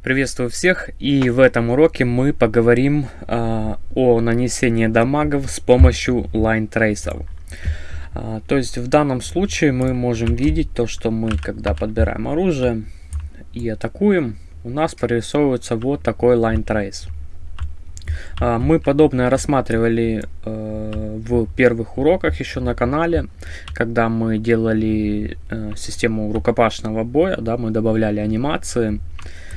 Приветствую всех и в этом уроке мы поговорим э, о нанесении дамагов с помощью line tracer. Э, то есть в данном случае мы можем видеть то, что мы когда подбираем оружие и атакуем, у нас прорисовывается вот такой line trace. Э, мы подобное рассматривали э, в первых уроках еще на канале, когда мы делали э, систему рукопашного боя, да, мы добавляли анимации. А,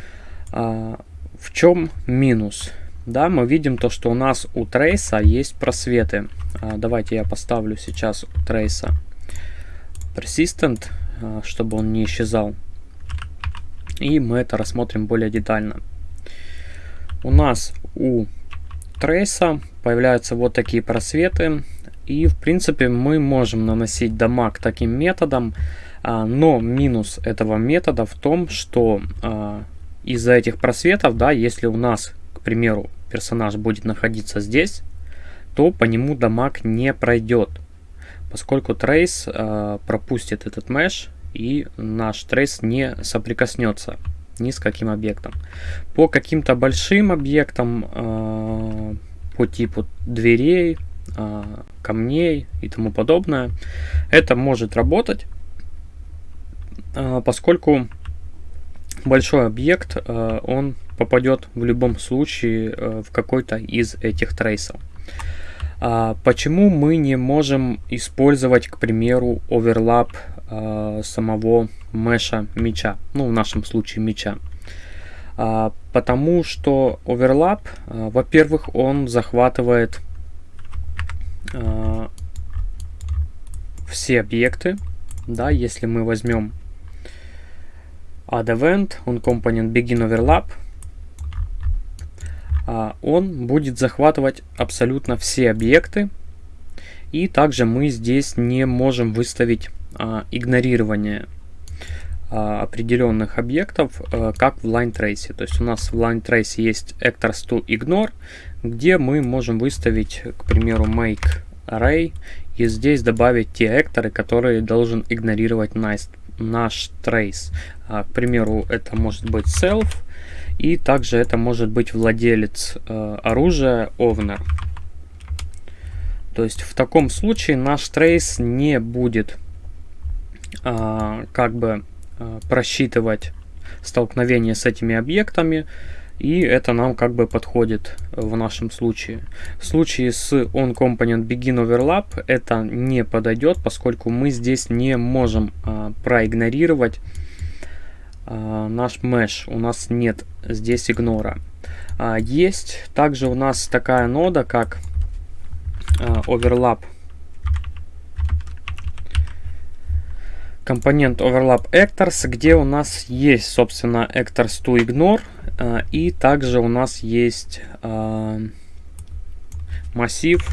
в чем минус? Да, мы видим то, что у нас у трейса есть просветы. А, давайте я поставлю сейчас у трейса persistent, а, чтобы он не исчезал. И мы это рассмотрим более детально. У нас у трейса появляются вот такие просветы. И в принципе мы можем наносить дамаг таким методом. Но минус этого метода в том, что из-за этих просветов, да, если у нас, к примеру, персонаж будет находиться здесь, то по нему дамаг не пройдет, поскольку трейс э, пропустит этот меш и наш трейс не соприкоснется ни с каким объектом. По каким-то большим объектам, э, по типу дверей, э, камней и тому подобное, это может работать, э, поскольку большой объект, э, он попадет в любом случае э, в какой-то из этих трейсов. А почему мы не можем использовать, к примеру, оверлап э, самого меша меча, ну в нашем случае меча? А, потому что оверлап, во-первых, он захватывает все объекты, да, если мы возьмем add event, он компонент begin overlap, а, он будет захватывать абсолютно все объекты. И также мы здесь не можем выставить а, игнорирование а, определенных объектов, как в line trace. То есть у нас в line trace есть actors to ignore, где мы можем выставить, к примеру, make array и здесь добавить те акторы, которые должен игнорировать nice наш трейс. А, к примеру, это может быть self, и также это может быть владелец э, оружия owner. То есть в таком случае наш трейс не будет э, как бы э, просчитывать столкновение с этими объектами, и это нам как бы подходит в нашем случае. В случае с onComponent begin overlap это не подойдет, поскольку мы здесь не можем а, проигнорировать а, наш mesh. У нас нет здесь игнора. А, есть также у нас такая нода, как а, overlap компонент overlap actors, где у нас есть, собственно, actors to ignore, и также у нас есть э, массив,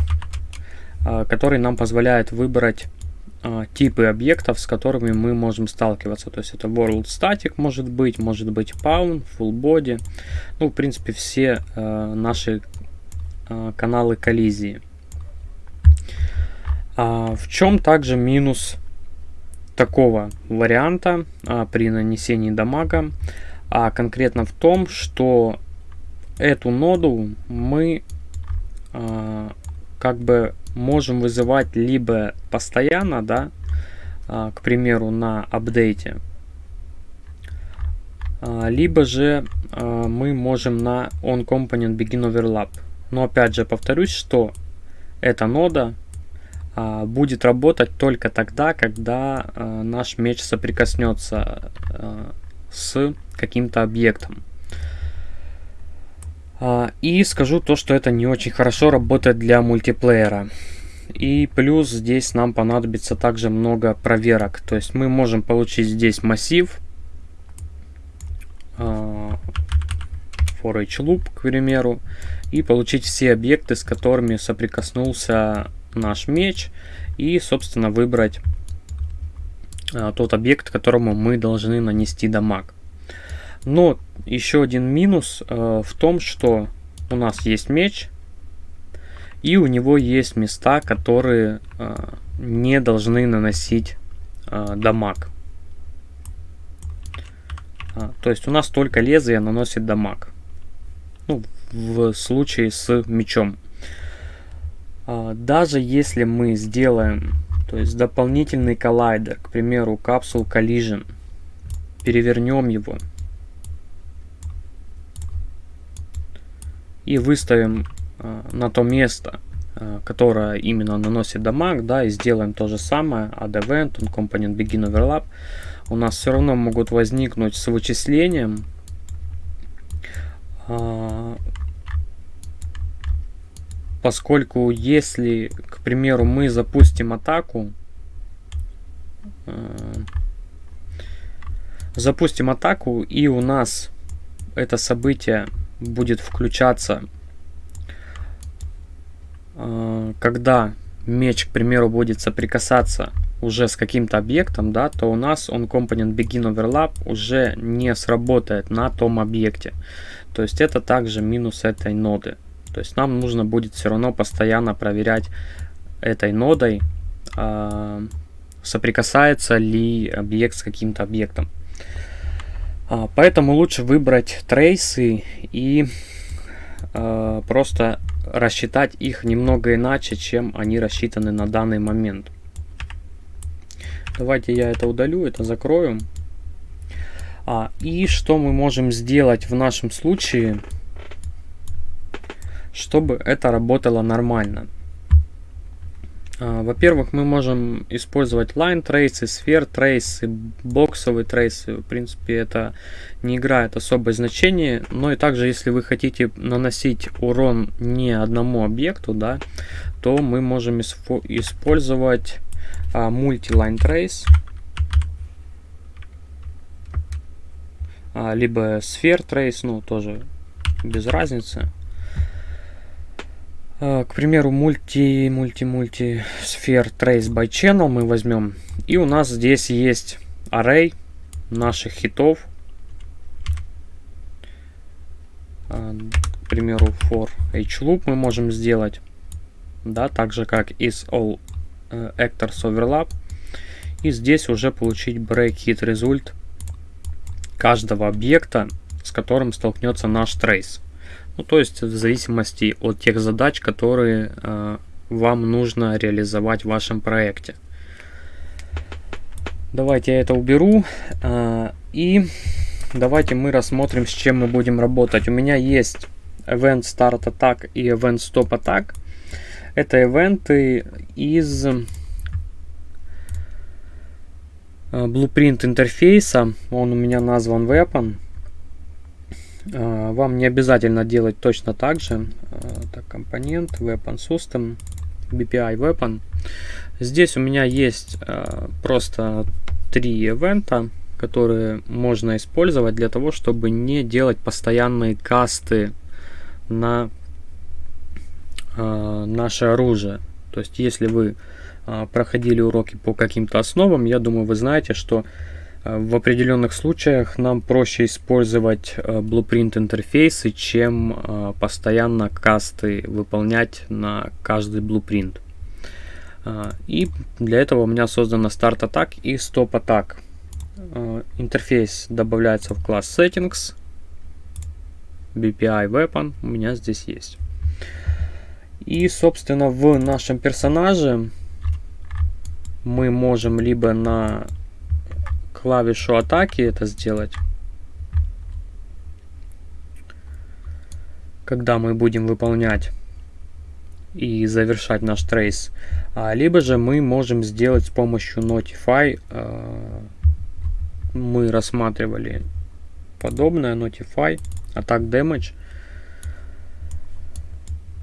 э, который нам позволяет выбрать типы объектов, с которыми мы можем сталкиваться. То есть это world static может быть, может быть pawn, full body. Ну, в принципе, все наши каналы коллизии. А в чем также минус такого варианта а, при нанесении дамага, а конкретно в том, что эту ноду мы а, как бы можем вызывать либо постоянно, да, а, к примеру, на апдейте, а, либо же а, мы можем на onComponent begin overlap. Но опять же повторюсь, что эта нода а, будет работать только тогда, когда а, наш меч соприкоснется а, с каким-то объектом. И скажу то, что это не очень хорошо работает для мультиплеера. И плюс здесь нам понадобится также много проверок. То есть мы можем получить здесь массив for each loop, к примеру, и получить все объекты, с которыми соприкоснулся наш меч и, собственно, выбрать а, тот объект, которому мы должны нанести дамаг. Но еще один минус а, в том, что у нас есть меч, и у него есть места, которые а, не должны наносить дамаг. А, то есть у нас только лезвие наносит дамаг. Ну, в случае с мечом. А, даже если мы сделаем то есть дополнительный коллайдер, к примеру, Capsule Collision, перевернем его. И выставим э, на то место, э, которое именно наносит дамаг, да, и сделаем то же самое, add event, on component begin overlap, у нас все равно могут возникнуть с вычислением. Э, поскольку если, к примеру, мы запустим атаку, э, запустим атаку и у нас это событие будет включаться, э, когда меч, к примеру, будет соприкасаться уже с каким-то объектом, да, то у нас он компонент begin overlap уже не сработает на том объекте. То есть это также минус этой ноды. То есть нам нужно будет все равно постоянно проверять этой нодой, э, соприкасается ли объект с каким-то объектом. А, поэтому лучше выбрать трейсы и э, просто рассчитать их немного иначе, чем они рассчитаны на данный момент. Давайте я это удалю, это закрою. А, и что мы можем сделать в нашем случае? Чтобы это работало нормально. А, во-первых, мы можем использовать line трейсы, сфер трейсы, боксовые трейсы. В принципе, это не играет особое значение. Но и также, если вы хотите наносить урон не одному объекту, да, то мы можем использовать а, multi-line trace. А, либо сфер трейс, ну тоже без разницы. А, к примеру, мульти, мульти, мульти сфер trace by channel мы возьмем. И у нас здесь есть array наших хитов. А, к примеру, for h loop мы можем сделать. Да, так же как is all uh, actors overlap. И здесь уже получить break hit result каждого объекта, с которым столкнется наш trace. Ну, то есть в зависимости от тех задач, которые э, вам нужно реализовать в вашем проекте. Давайте я это уберу. Э, и давайте мы рассмотрим, с чем мы будем работать. У меня есть Event Start Attack и Event Stop Attack. Это ивенты из э, Blueprint интерфейса. Он у меня назван Weapon. А, вам не обязательно делать точно так же. А, так, компонент, weapon system, BPI weapon. Здесь у меня есть а, просто три ивента, которые можно использовать для того, чтобы не делать постоянные касты на наше оружие. То есть, если вы проходили уроки по каким-то основам, я думаю, вы знаете, что в определенных случаях нам проще использовать э, Blueprint интерфейсы, чем э, постоянно касты выполнять на каждый Blueprint. И для этого у меня создана Start Attack и Stop Attack. Интерфейс добавляется в класс Settings. BPI Weapon у меня здесь есть. И, собственно, в нашем персонаже мы можем либо на клавишу атаки это сделать. Когда мы будем выполнять и завершать наш трейс. А, либо же мы можем сделать с помощью Notify. А, мы рассматривали подобное Notify, Attack Damage.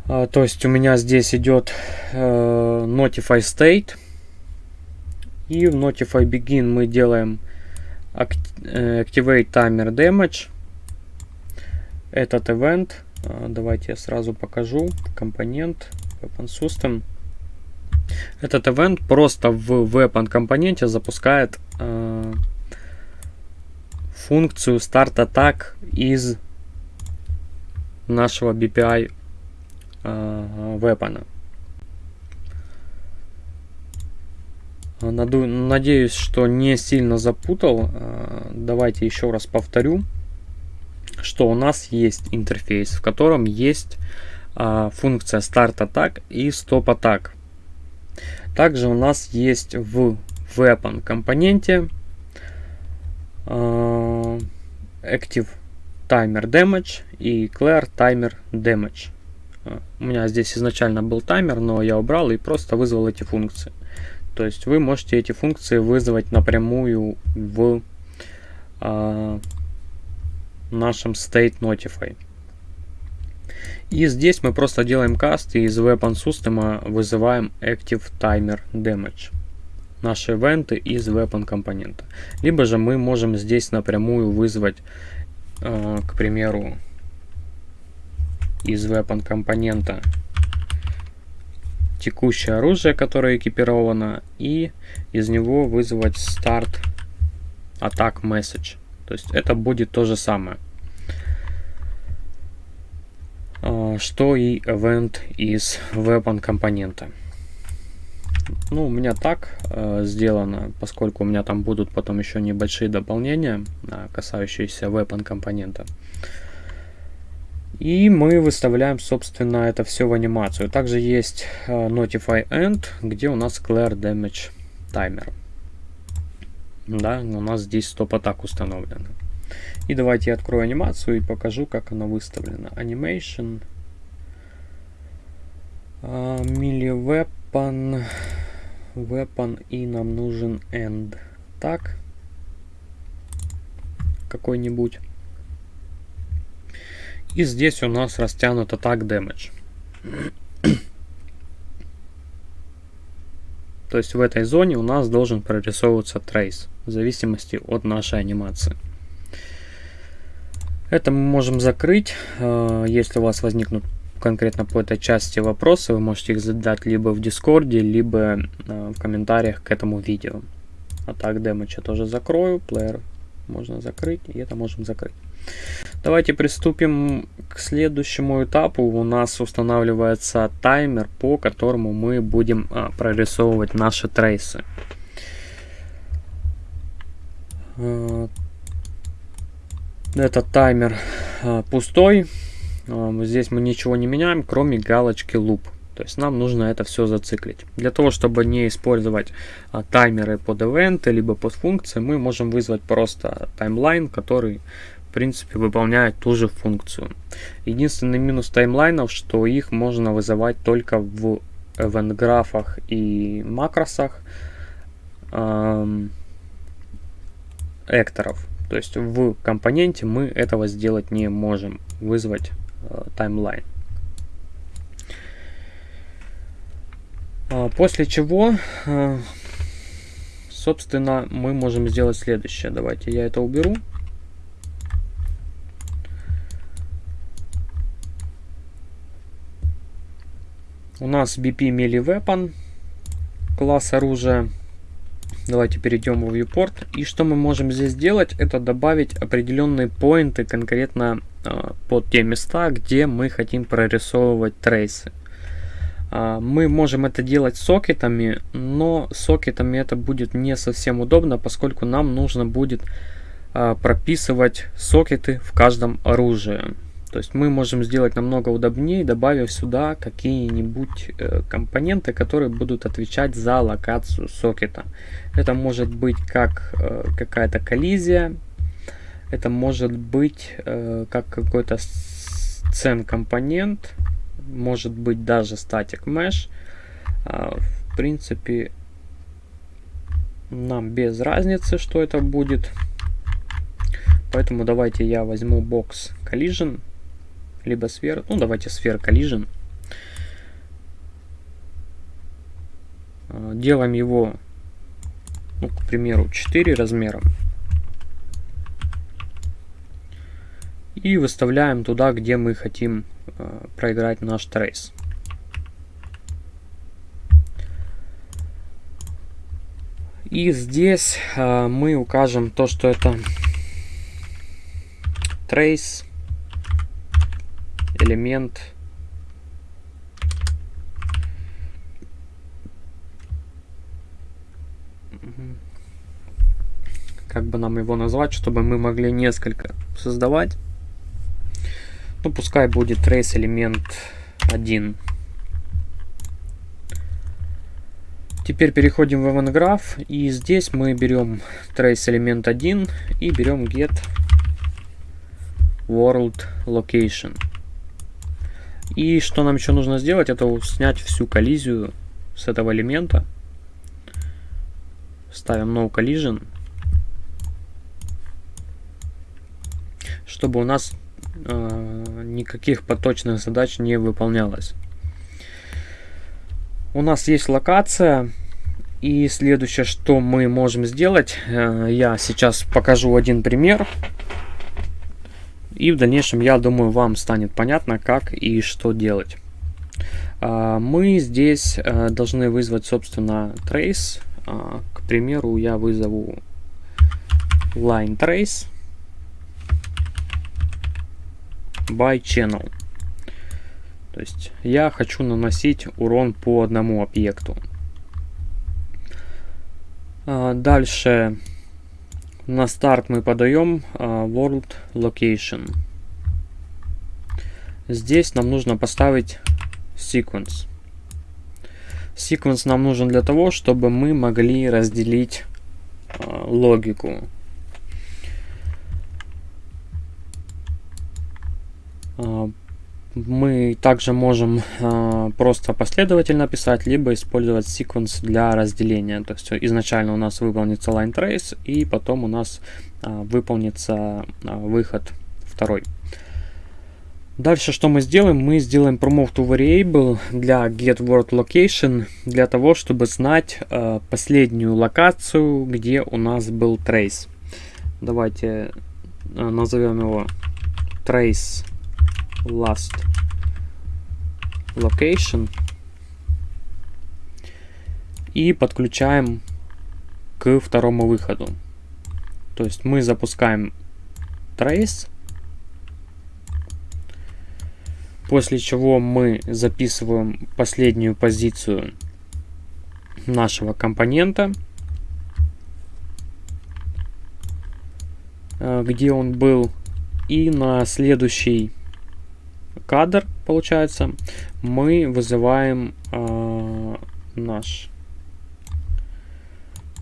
А, то есть у меня здесь идет э, Notify State. И в Notify Begin мы делаем Э, Activate Timer Damage. Этот event, э, давайте я сразу покажу, компонент, Weapon System. Этот event просто в Weapon компоненте запускает э, функцию Start Attack из нашего BPI э, Weapon. Надеюсь, что не сильно запутал. Давайте еще раз повторю, что у нас есть интерфейс, в котором есть функция Start Attack и Stop Attack. Также у нас есть в Weapon компоненте Active Timer Damage и Clear Timer Damage. У меня здесь изначально был таймер, но я убрал и просто вызвал эти функции. То есть вы можете эти функции вызвать напрямую в э, нашем State Notify. И здесь мы просто делаем каст и из Weapon System вызываем Active Timer Damage. Наши ивенты из Weapon компонента. Либо же мы можем здесь напрямую вызвать, э, к примеру, из weapon компонента текущее оружие, которое экипировано, и из него вызвать start attack message. То есть это будет то же самое, а, что и event из weapon компонента. Ну, у меня так э, сделано, поскольку у меня там будут потом еще небольшие дополнения, э, касающиеся weapon компонента. Э, и мы выставляем, собственно, это все в анимацию. Также есть uh, Notify End, где у нас Clear Damage Timer. Да, у нас здесь стоп-атак установлено. И давайте я открою анимацию и покажу, как она выставлена. Animation. Uh, Melee Weapon. Weapon и нам нужен End. Так. Какой-нибудь. И здесь у нас растянут атак damage. То есть в этой зоне у нас должен прорисовываться трейс, в зависимости от нашей анимации. Это мы можем закрыть. Э, если у вас возникнут конкретно по этой части вопросы, вы можете их задать либо в Дискорде, либо э, в комментариях к этому видео. А так демедж я тоже закрою, плеер можно закрыть, и это можем закрыть. Давайте приступим к следующему этапу. У нас устанавливается таймер, по которому мы будем а, прорисовывать наши трейсы. А, этот таймер а, пустой. А, здесь мы ничего не меняем, кроме галочки loop. То есть нам нужно это все зациклить. Для того, чтобы не использовать таймеры под ивенты, либо под функции, мы можем вызвать просто таймлайн, который принципе выполняют ту же функцию. Единственный минус таймлайнов, что их можно вызывать только в event-графах и макросах эм, экторов. То есть в компоненте мы этого сделать не можем, вызвать э, таймлайн. Э, после чего, э, собственно, мы можем сделать следующее. Давайте я это уберу. У нас BP Melee Weapon, класс оружия. Давайте перейдем в viewport. И что мы можем здесь сделать, это добавить определенные поинты конкретно э, под те места, где мы хотим прорисовывать трейсы. Э, мы можем это делать сокетами, но сокетами это будет не совсем удобно, поскольку нам нужно будет э, прописывать сокеты в каждом оружии. То есть мы можем сделать намного удобнее, добавив сюда какие-нибудь э, компоненты, которые будут отвечать за локацию сокета. Это может быть как э, какая-то коллизия, это может быть э, как какой-то сцен компонент, может быть даже static mesh. Э, в принципе, нам без разницы, что это будет. Поэтому давайте я возьму бокс collision либо сфера. Ну, давайте сфера collision. А, делаем его, ну, к примеру, 4 размером. И выставляем туда, где мы хотим э, проиграть наш трейс. И здесь э, мы укажем то, что это трейс элемент как бы нам его назвать, чтобы мы могли несколько создавать. Ну, пускай будет trace элемент 1. Теперь переходим в event graph и здесь мы берем trace элемент 1 и берем get world location. И что нам еще нужно сделать, это снять всю коллизию с этого элемента. Ставим no collision. Чтобы у нас э, никаких поточных задач не выполнялось. У нас есть локация. И следующее, что мы можем сделать, э, я сейчас покажу один пример. И в дальнейшем, я думаю, вам станет понятно, как и что делать. Э, мы здесь э, должны вызвать, собственно, trace. Э, к примеру, я вызову line trace by channel. То есть я хочу наносить урон по одному объекту. А, дальше на старт мы подаем а, World Location. Здесь нам нужно поставить Sequence. Sequence нам нужен для того, чтобы мы могли разделить а, логику. Мы также можем э, просто последовательно писать, либо использовать sequence для разделения. То есть изначально у нас выполнится line trace, и потом у нас э, выполнится э, выход второй. Дальше что мы сделаем? Мы сделаем promote to variable для get word location, для того, чтобы знать э, последнюю локацию, где у нас был trace. Давайте э, назовем его trace last location и подключаем к второму выходу. То есть мы запускаем trace, после чего мы записываем последнюю позицию нашего компонента, э, где он был, и на следующий кадр, получается, мы вызываем э, наш,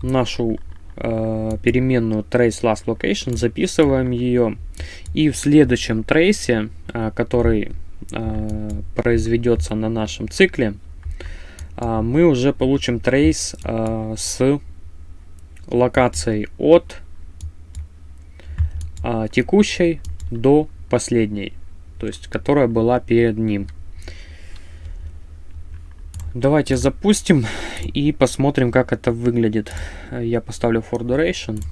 нашу э, переменную trace last location, записываем ее, и в следующем трейсе, э, который э, произведется на нашем цикле, э, мы уже получим трейс э, с локацией от э, текущей до последней то есть которая была перед ним. Давайте запустим и посмотрим, как это выглядит. Я поставлю for duration.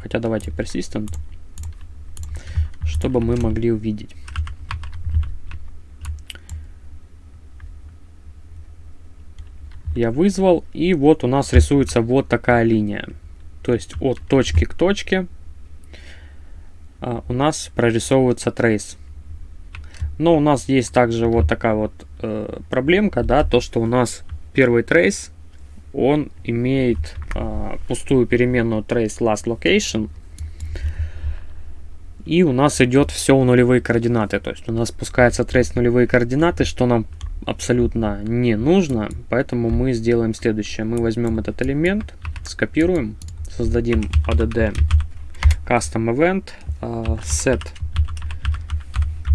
Хотя давайте persistent, чтобы мы могли увидеть. Я вызвал, и вот у нас рисуется вот такая линия. То есть от точки к точке у нас прорисовывается трейс. Но у нас есть также вот такая вот э, проблемка, да, то, что у нас первый трейс, он имеет э, пустую переменную trace last location, и у нас идет все в нулевые координаты, то есть у нас спускается трейс нулевые координаты, что нам абсолютно не нужно, поэтому мы сделаем следующее. Мы возьмем этот элемент, скопируем, создадим add custom event, uh, set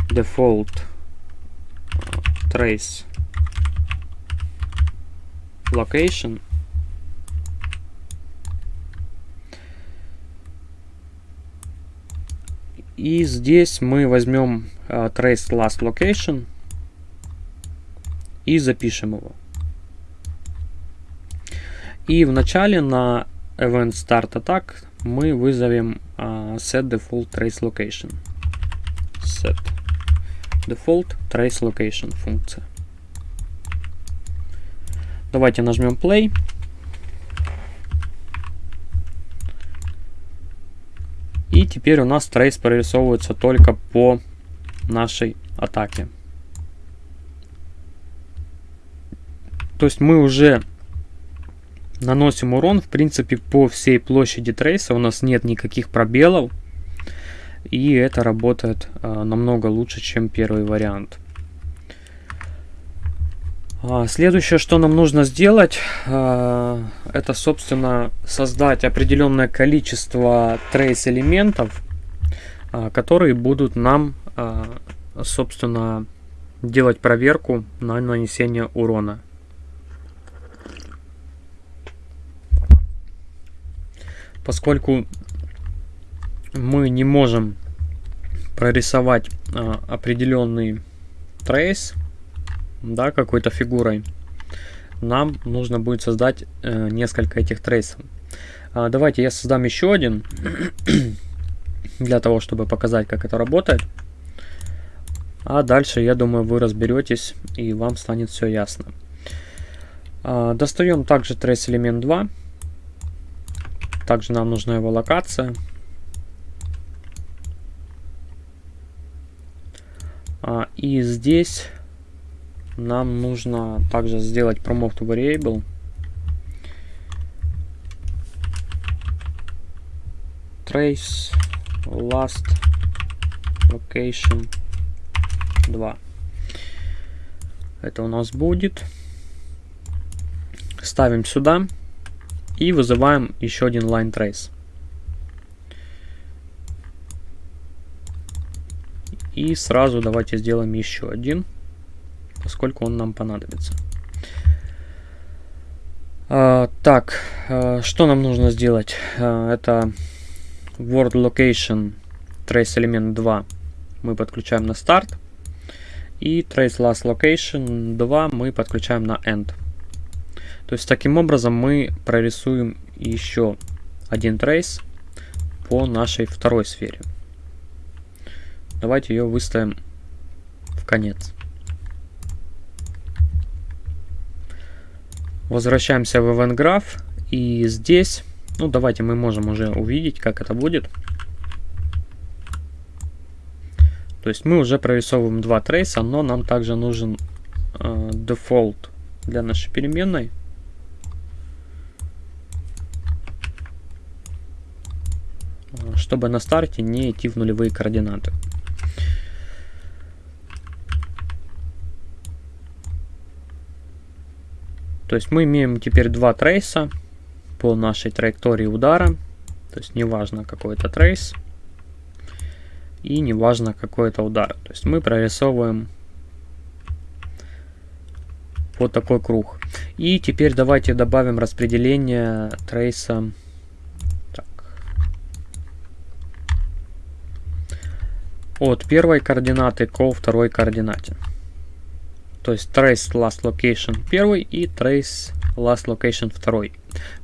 default uh, trace location и здесь мы возьмем uh, trace last location и запишем его и в начале на event start attack мы вызовем uh, set default trace location. Set default trace location функция. Давайте нажмем play. И теперь у нас трейс прорисовывается только по нашей атаке. То есть мы уже наносим урон, в принципе, по всей площади трейса. У нас нет никаких пробелов. И это работает а, намного лучше, чем первый вариант. А, следующее, что нам нужно сделать, а, это, собственно, создать определенное количество трейс элементов, а, которые будут нам, собственно, делать проверку на нанесение урона. Поскольку мы не можем прорисовать а, определенный трейс, да, какой-то фигурой, нам нужно будет создать э, несколько этих трейсов. А, давайте я создам еще один, для того, чтобы показать, как это работает. А дальше, я думаю, вы разберетесь и вам станет все ясно. А, достаем также трейс элемент 2. Также нам нужна его локация. А, и здесь нам нужно также сделать promote variable. Trace last location 2. Это у нас будет. Ставим сюда и вызываем еще один line trace. И сразу давайте сделаем еще один, поскольку он нам понадобится. А, так, а, что нам нужно сделать? А, это Word Location Trace Element 2 мы подключаем на старт. И trace last location 2 мы подключаем на end. То есть таким образом мы прорисуем еще один трейс по нашей второй сфере. Давайте ее выставим в конец. Возвращаемся в Event Graph. И здесь, ну давайте мы можем уже увидеть, как это будет. То есть мы уже прорисовываем два трейса, но нам также нужен э, дефолт для нашей переменной. Чтобы на старте не идти в нулевые координаты. То есть мы имеем теперь два трейса по нашей траектории удара. То есть неважно какой это трейс и неважно какой это удар. То есть мы прорисовываем вот такой круг. И теперь давайте добавим распределение трейса от первой координаты ко второй координате. То есть trace last location первый и trace last location второй.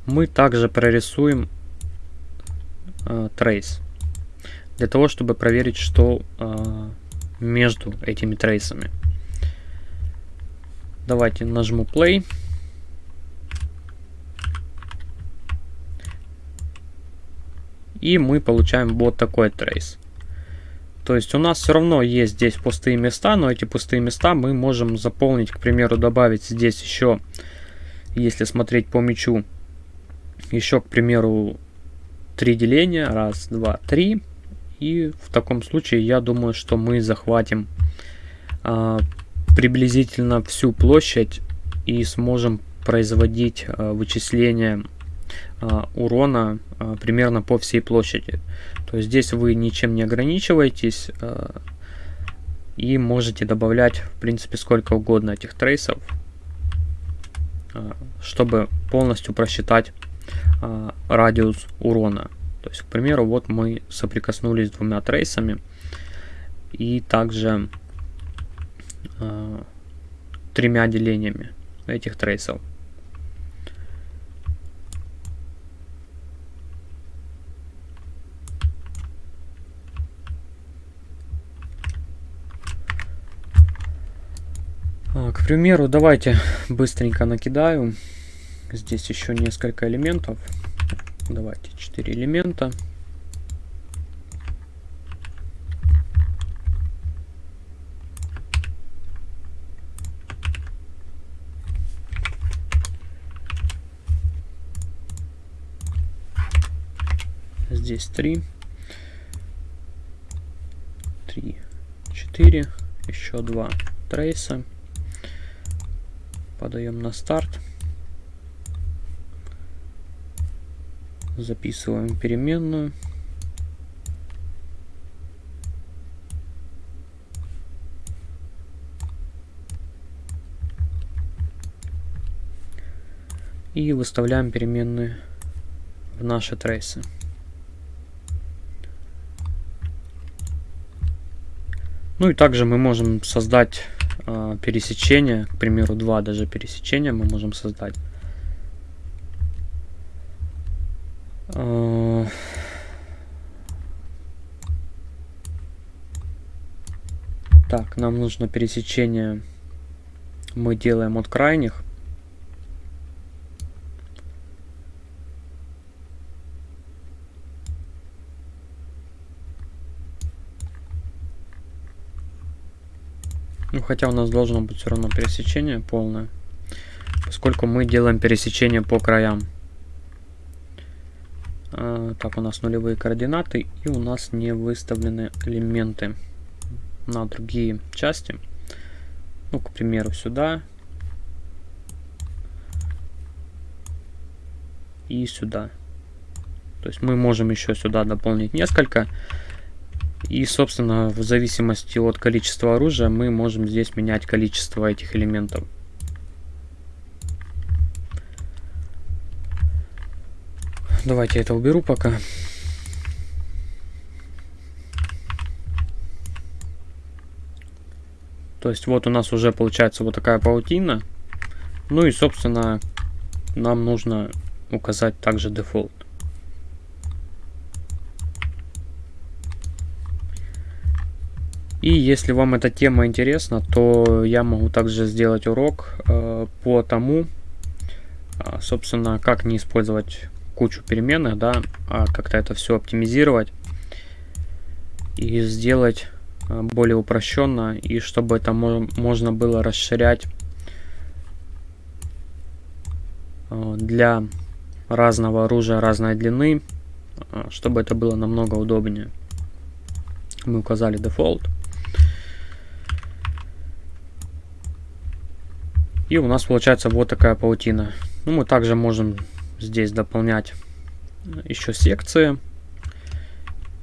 Мы также прорисуем э, trace для того, чтобы проверить, что э, между этими трейсами. Давайте нажму play. И мы получаем вот такой трейс. То есть у нас все равно есть здесь пустые места, но эти пустые места мы можем заполнить, к примеру, добавить здесь еще, если смотреть по мячу, еще, к примеру, три деления. Раз, два, три. И в таком случае я думаю, что мы захватим а, приблизительно всю площадь и сможем производить а, вычисления урона а, примерно по всей площади. То есть здесь вы ничем не ограничиваетесь а, и можете добавлять в принципе сколько угодно этих трейсов, чтобы полностью просчитать радиус урона. То есть, к примеру, вот мы соприкоснулись с двумя трейсами и также э, тремя делениями этих трейсов. Э, к примеру, давайте быстренько накидаю. Здесь еще несколько элементов. Давайте 4 элемента. здесь 3, 3, 4, еще 2 трейса. Подаем на старт. Записываем переменную. И выставляем переменные в наши трейсы. Ну и также мы можем создать э, пересечение, к примеру, два даже пересечения мы можем создать. Э, так, нам нужно пересечение мы делаем от крайних. Хотя у нас должно быть все равно пересечение полное, поскольку мы делаем пересечение по краям. А, так, у нас нулевые координаты, и у нас не выставлены элементы на другие части. Ну, к примеру, сюда. И сюда. То есть мы можем еще сюда дополнить несколько. И, собственно, в зависимости от количества оружия мы можем здесь менять количество этих элементов. Давайте это уберу пока. То есть вот у нас уже получается вот такая паутина. Ну и, собственно, нам нужно указать также дефолт. И если вам эта тема интересна, то я могу также сделать урок э, по тому, э, собственно, как не использовать кучу переменных, да, а как-то это все оптимизировать и сделать э, более упрощенно, и чтобы это можно было расширять э, для разного оружия разной длины, э, чтобы это было намного удобнее. Мы указали дефолт. И у нас получается вот такая паутина. Ну, мы также можем здесь дополнять еще секции.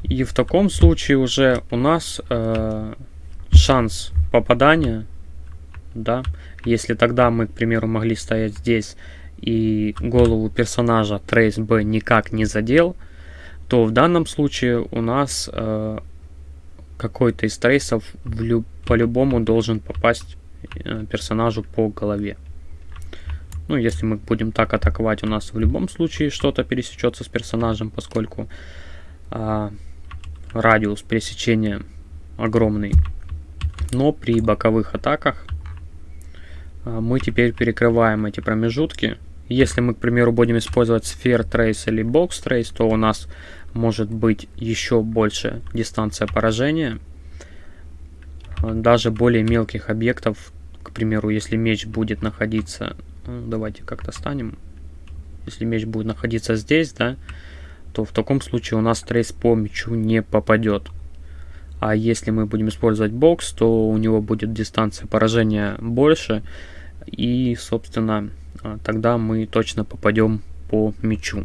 И в таком случае уже у нас э, шанс попадания, да, если тогда мы, к примеру, могли стоять здесь и голову персонажа Trace B никак не задел, то в данном случае у нас э, какой-то из трейсов по-любому должен попасть персонажу по голове. Ну, если мы будем так атаковать, у нас в любом случае что-то пересечется с персонажем, поскольку а, радиус пересечения огромный. Но при боковых атаках а, мы теперь перекрываем эти промежутки. Если мы, к примеру, будем использовать Sphere Trace или Box Trace, то у нас может быть еще больше дистанция поражения. Даже более мелких объектов примеру, если меч будет находиться, ну, давайте как-то станем, если меч будет находиться здесь, да, то в таком случае у нас трейс по мечу не попадет. А если мы будем использовать бокс, то у него будет дистанция поражения больше, и, собственно, а, тогда мы точно попадем по мечу.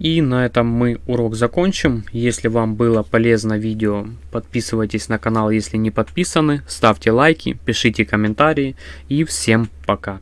И на этом мы урок закончим. Если вам было полезно видео, подписывайтесь на канал, если не подписаны, ставьте лайки, пишите комментарии и всем пока.